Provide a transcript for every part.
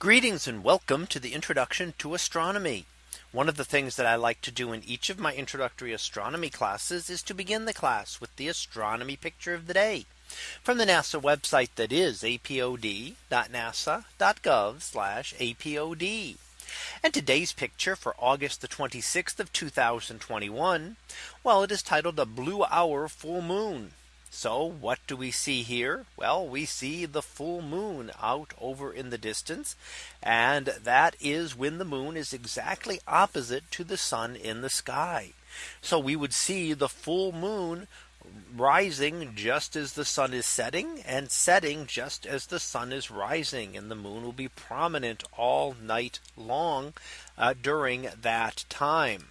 Greetings and welcome to the introduction to astronomy. One of the things that I like to do in each of my introductory astronomy classes is to begin the class with the astronomy picture of the day from the NASA website that is apod.nasa.gov apod. And today's picture for August the 26th of 2021. Well, it is titled a blue hour full moon. So what do we see here? Well, we see the full moon out over in the distance. And that is when the moon is exactly opposite to the sun in the sky. So we would see the full moon rising just as the sun is setting and setting just as the sun is rising and the moon will be prominent all night long uh, during that time.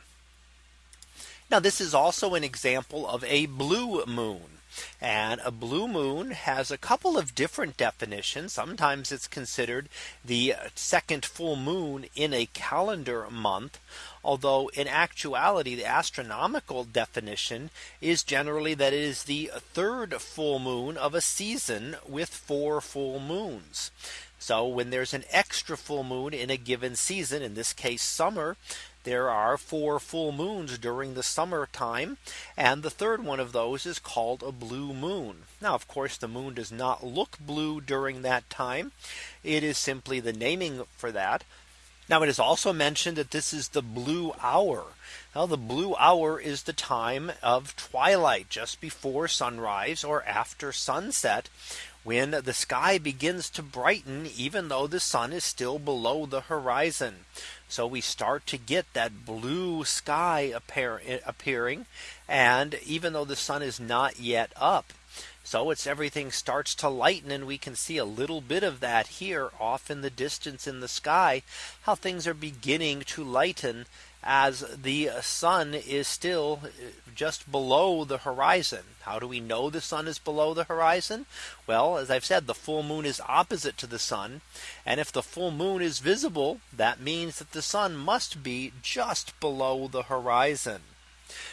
Now this is also an example of a blue moon. And a blue moon has a couple of different definitions. Sometimes it's considered the second full moon in a calendar month. Although in actuality, the astronomical definition is generally that it is the third full moon of a season with four full moons. So when there's an extra full moon in a given season, in this case summer, there are four full moons during the summertime. And the third one of those is called a blue moon. Now, of course, the moon does not look blue during that time. It is simply the naming for that. Now it is also mentioned that this is the blue hour. Now the blue hour is the time of twilight just before sunrise or after sunset when the sky begins to brighten even though the sun is still below the horizon. So we start to get that blue sky appear, appearing and even though the sun is not yet up. So it's everything starts to lighten and we can see a little bit of that here off in the distance in the sky, how things are beginning to lighten as the sun is still uh, just below the horizon. How do we know the sun is below the horizon? Well, as I've said, the full moon is opposite to the sun. And if the full moon is visible, that means that the sun must be just below the horizon.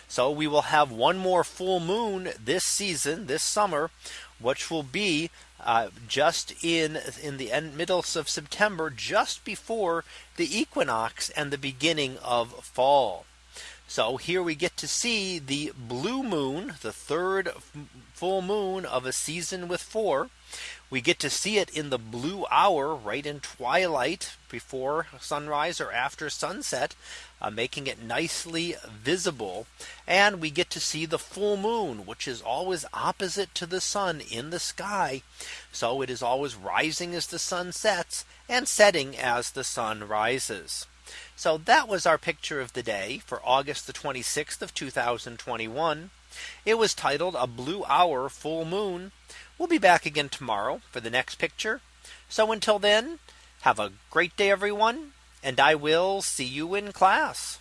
So we will have one more full moon this season, this summer, which will be uh, just in in the end middle of September, just before the equinox and the beginning of fall. So here we get to see the blue moon, the third full moon of a season with four. We get to see it in the blue hour right in twilight before sunrise or after sunset, uh, making it nicely visible. And we get to see the full moon, which is always opposite to the sun in the sky. So it is always rising as the sun sets and setting as the sun rises. So that was our picture of the day for August the 26th of 2021. It was titled a blue hour full moon. We'll be back again tomorrow for the next picture. So until then, have a great day, everyone, and I will see you in class.